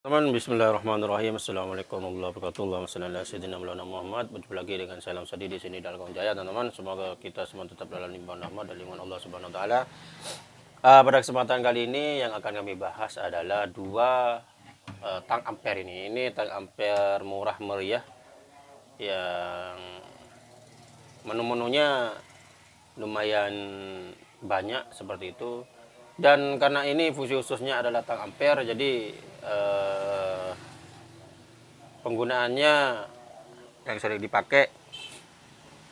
Teman Bismillahirrahmanirrahim. Assalamualaikum warahmatullahi wabarakatuh. Allahumma Muhammad. Berjumpa lagi dengan salam sadi di sini dalam Jaya teman-teman. Semoga kita semua tetap dalam limpahan rahmat dan lingkungan Allah Subhanahu wa taala. Uh, pada kesempatan kali ini yang akan kami bahas adalah dua uh, tang ampere ini. Ini tang ampere murah meriah yang menu-menunya lumayan banyak seperti itu dan karena ini fungsi khususnya adalah tang ampere jadi eh, penggunaannya yang sering dipakai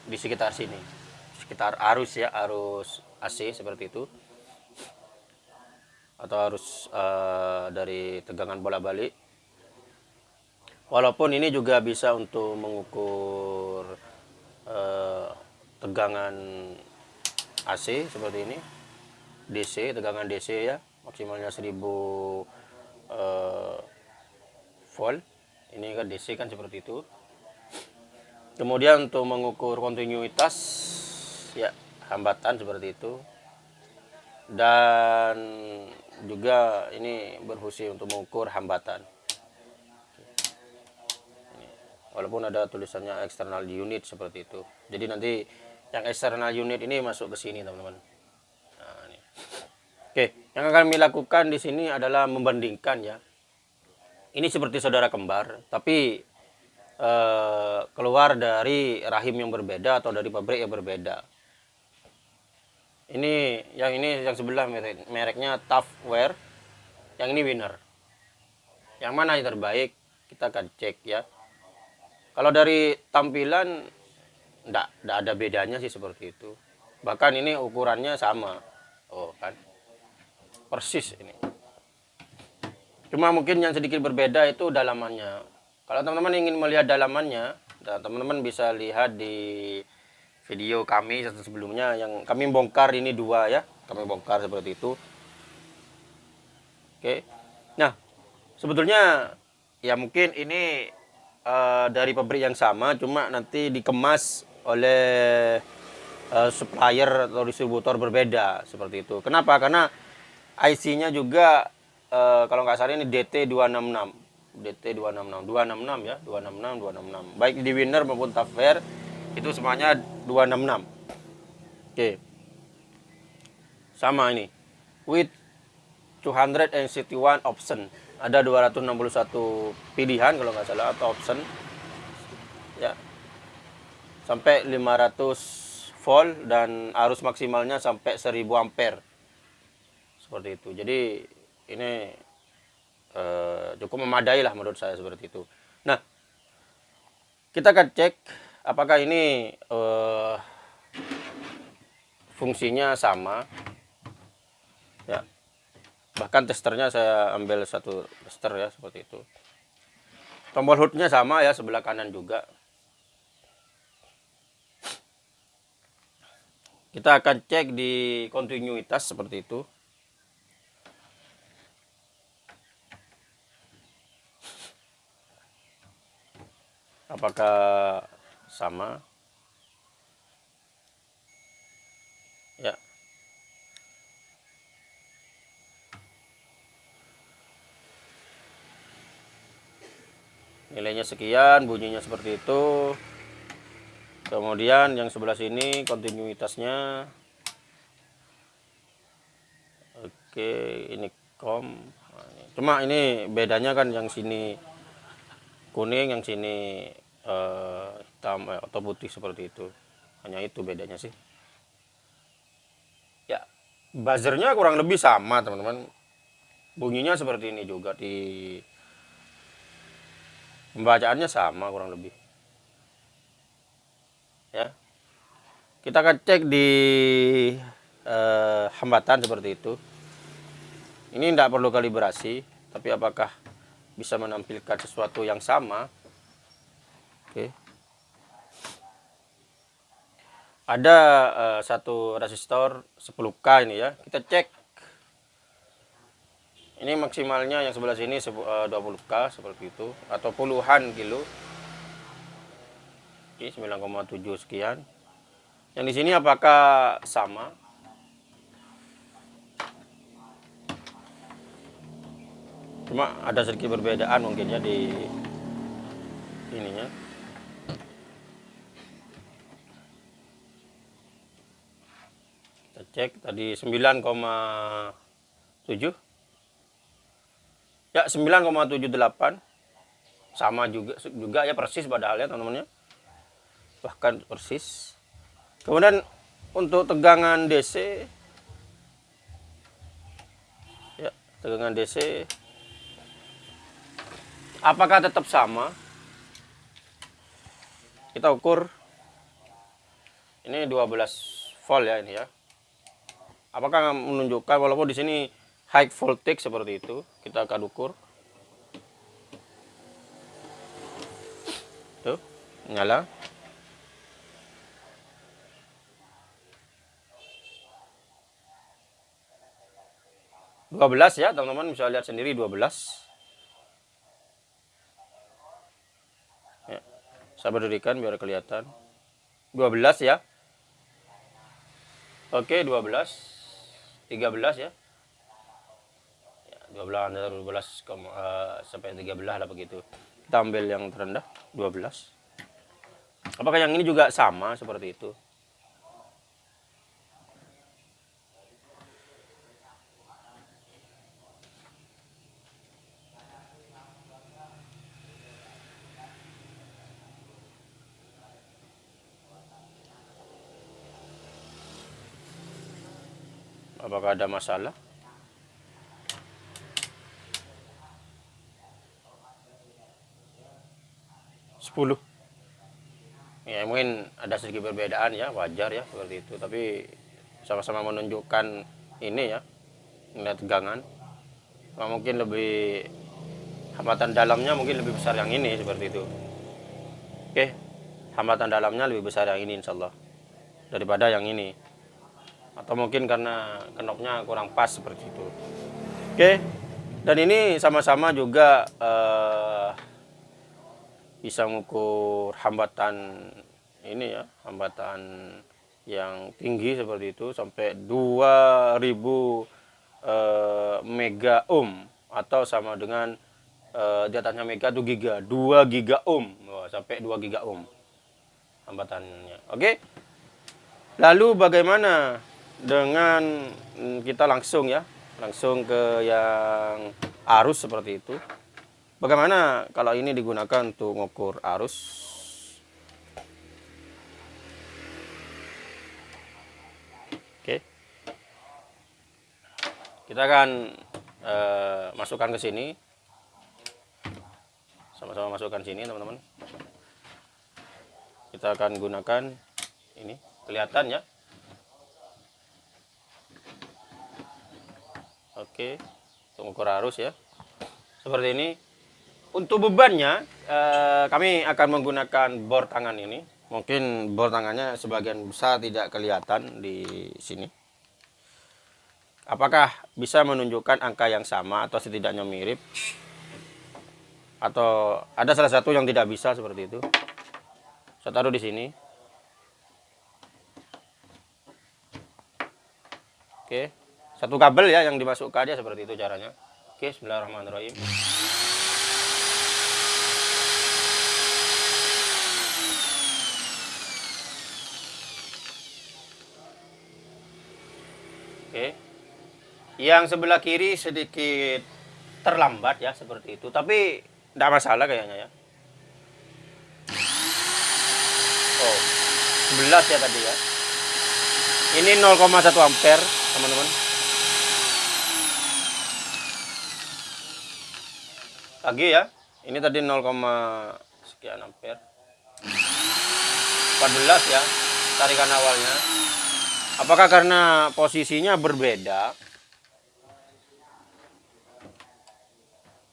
di sekitar sini. Sekitar arus ya arus AC seperti itu. Atau arus eh, dari tegangan bola balik walaupun ini juga bisa untuk mengukur eh, tegangan AC seperti ini DC tegangan DC ya maksimalnya 1000 uh, volt. Ini kan DC kan seperti itu. Kemudian untuk mengukur kontinuitas ya hambatan seperti itu. Dan juga ini berfungsi untuk mengukur hambatan. Walaupun ada tulisannya external unit seperti itu. Jadi nanti yang external unit ini masuk ke sini teman-teman Oke, yang akan kami lakukan di sini adalah membandingkan ya. Ini seperti saudara kembar, tapi eh, keluar dari rahim yang berbeda atau dari pabrik yang berbeda. Ini yang ini yang sebelah merek, mereknya Toughware, yang ini Winner. Yang mana yang terbaik kita akan cek ya. Kalau dari tampilan enggak ada bedanya sih seperti itu. Bahkan ini ukurannya sama. Oh kan persis ini. Cuma mungkin yang sedikit berbeda itu dalamannya. Kalau teman-teman ingin melihat dalamannya teman-teman bisa lihat di video kami sebelumnya yang kami bongkar ini dua ya. Kami bongkar seperti itu. Oke. Nah sebetulnya ya mungkin ini uh, dari pabrik yang sama cuma nanti dikemas oleh uh, supplier atau distributor berbeda seperti itu. Kenapa? Karena IC-nya juga uh, kalau nggak salah ini DT266. DT266. 266 ya, 266 266. Baik di Winner maupun Fair itu semuanya 266. Oke. Sama ini. With 261 option. Ada 261 pilihan kalau nggak salah atau option. Ya. Sampai 500 volt dan arus maksimalnya sampai 1000 ampere seperti itu. Jadi ini uh, cukup memadai lah menurut saya seperti itu. Nah kita akan cek apakah ini uh, fungsinya sama. Ya. Bahkan testernya saya ambil satu tester ya seperti itu. Tombol hoodnya sama ya sebelah kanan juga. Kita akan cek di kontinuitas seperti itu apakah sama? Ya. Nilainya sekian bunyinya seperti itu. Kemudian yang sebelah sini kontinuitasnya. Oke ini kom. Cuma ini bedanya kan yang sini kuning yang sini uh, hitam eh, atau putih seperti itu. Hanya itu bedanya sih. Ya buzzernya kurang lebih sama teman-teman. Bunyinya seperti ini juga di pembacaannya sama kurang lebih. Ya. Kita akan cek di uh, hambatan seperti itu. Ini tidak perlu kalibrasi tapi apakah bisa menampilkan sesuatu yang sama. Oke. Ada uh, satu resistor 10k ini ya. Kita cek. Ini maksimalnya yang sebelah sini 20k eh, seperti itu. Atau puluhan kilo. Ini 9,7 sekian. Yang di sini apakah sama cuma ada sedikit perbedaan mungkin ya di ininya. Kita cek tadi 9,7 ya 9,78 sama juga juga ya persis padahal ya teman-teman ya bahkan persis. Kemudian untuk tegangan DC ya tegangan DC apakah tetap sama? Kita ukur. Ini 12 volt ya ini ya. Apakah menunjukkan walaupun di sini high voltage seperti itu kita akan ukur. Tuh nyala. dua belas ya teman-teman bisa lihat sendiri 12 ya, saya berdirikan biar kelihatan. 12 ya. Oke 12 13 ya. 12 12 uh, sampai 13 lah begitu. Kita ambil yang terendah 12 apakah yang ini juga sama seperti itu apakah ada masalah? 10 ya mungkin ada sedikit perbedaan ya wajar ya seperti itu. Tapi sama-sama menunjukkan ini ya melihat tegangan. Nah, mungkin lebih hambatan dalamnya mungkin lebih besar yang ini seperti itu. Oke hambatan dalamnya lebih besar yang ini insyaallah daripada yang ini atau mungkin karena kenopnya kurang pas seperti itu. Oke dan ini sama-sama juga eh, bisa mengukur hambatan ini ya hambatan yang tinggi seperti itu sampai 2000 eh, mega ohm. Atau sama dengan eh, di atasnya mega itu giga 2 giga ohm. Oh, sampai 2 giga ohm hambatannya. Oke lalu bagaimana dengan mm, kita langsung ya langsung ke yang arus seperti itu Bagaimana kalau ini digunakan untuk mengukur arus? Oke. Kita akan uh, masukkan ke sini. Sama-sama masukkan sini, teman-teman. Kita akan gunakan ini, kelihatan ya. Oke, untuk mengukur arus ya. Seperti ini untuk bebannya, eh, kami akan menggunakan bor tangan ini. Mungkin bor tangannya sebagian besar tidak kelihatan di sini. Apakah bisa menunjukkan angka yang sama atau setidaknya mirip? Atau ada salah satu yang tidak bisa seperti itu? Saya taruh di sini. Oke, satu kabel ya yang dimasukkan aja seperti itu caranya. Oke, Bismillahirrahmanirrahim. Oke. Yang sebelah kiri sedikit terlambat ya seperti itu, tapi tidak masalah kayaknya ya. Oh, 11 ya tadi ya. Ini 0,1 ampere, teman-teman. Lagi ya. Ini tadi 0, sekian ampere. 14 ya tarikan awalnya. Apakah karena posisinya berbeda?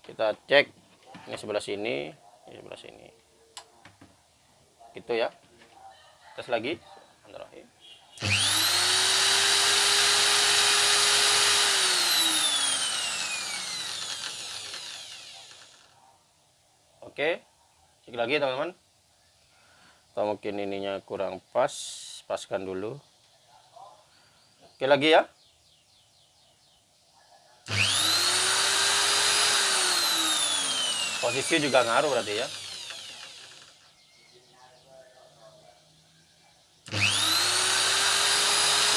Kita cek ini sebelah sini, ini sebelah sini. Gitu ya. Tes lagi. Oke. Cek lagi teman-teman. Atau mungkin ininya kurang pas, paskan dulu. Oke lagi ya. posisi juga ngaruh berarti ya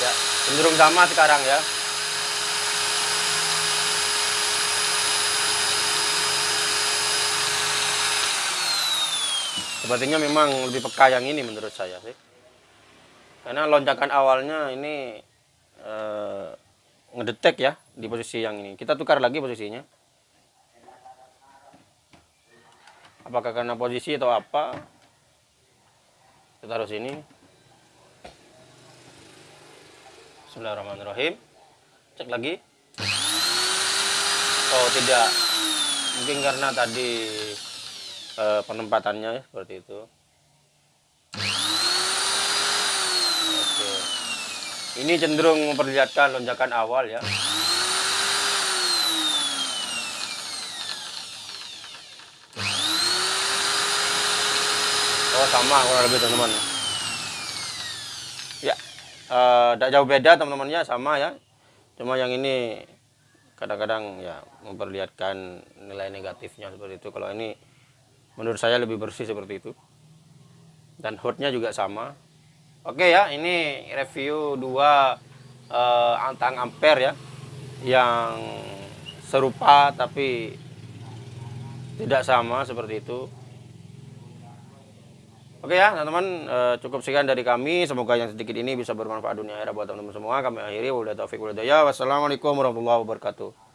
ya cenderung sama sekarang ya sepertinya memang lebih peka yang ini menurut saya sih. Karena lonjakan awalnya ini eh, ngedetek ya di posisi yang ini. Kita tukar lagi posisinya. Apakah karena posisi atau apa? Kita taruh sini. Bismillahirrahmanirrahim. Cek lagi. Oh tidak. Mungkin karena tadi eh, penempatannya ya, seperti itu oke ini cenderung memperlihatkan lonjakan awal ya Oh sama kurang lebih teman-teman. Ya, tidak jauh beda teman-temannya sama ya. Cuma yang ini kadang-kadang ya memperlihatkan nilai negatifnya seperti itu. Kalau ini menurut saya lebih bersih seperti itu. Dan hotnya juga sama. Oke ya, ini review dua eh, antang ampere ya yang serupa tapi tidak sama seperti itu. Oke ya teman-teman eh, cukup sekian dari kami semoga yang sedikit ini bisa bermanfaat dunia akhirat buat teman-teman semua kami akhiri wabillahi taufiq wassalamualaikum warahmatullahi wabarakatuh